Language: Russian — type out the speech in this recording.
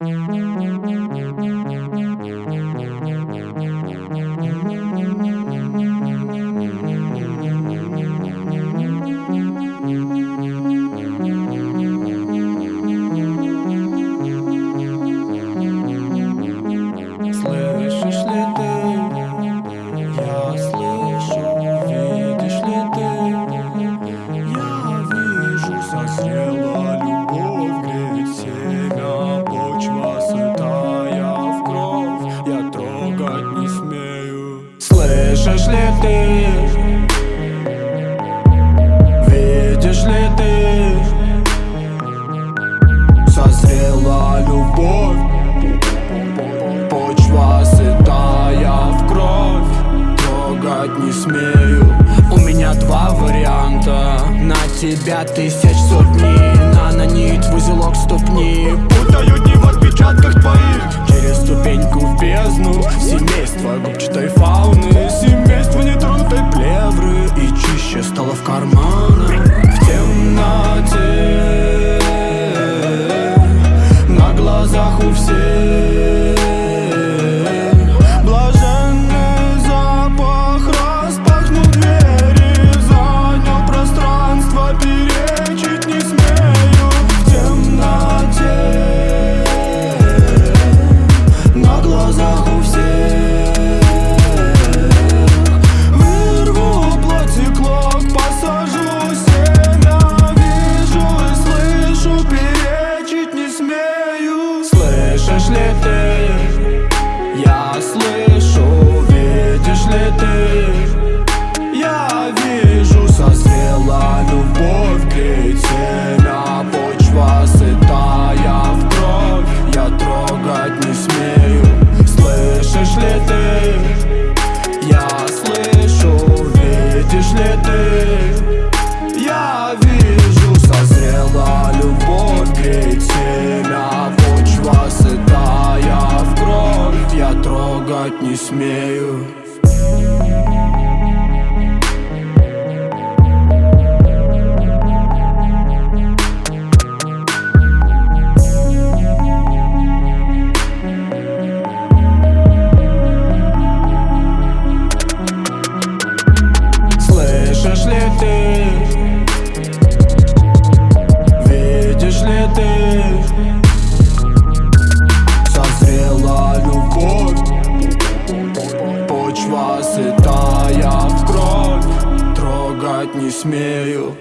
Слышишь ли ты? Видишь ли ты? Созрела любовь. Почва сытая в кровь. Трогать не смею. У меня два варианта. На тебя тысяч сотни. Нанонит в узелок ступни. Путают не в отпечатках sniffing не смею. вас, и тая в кровь Трогать не смею.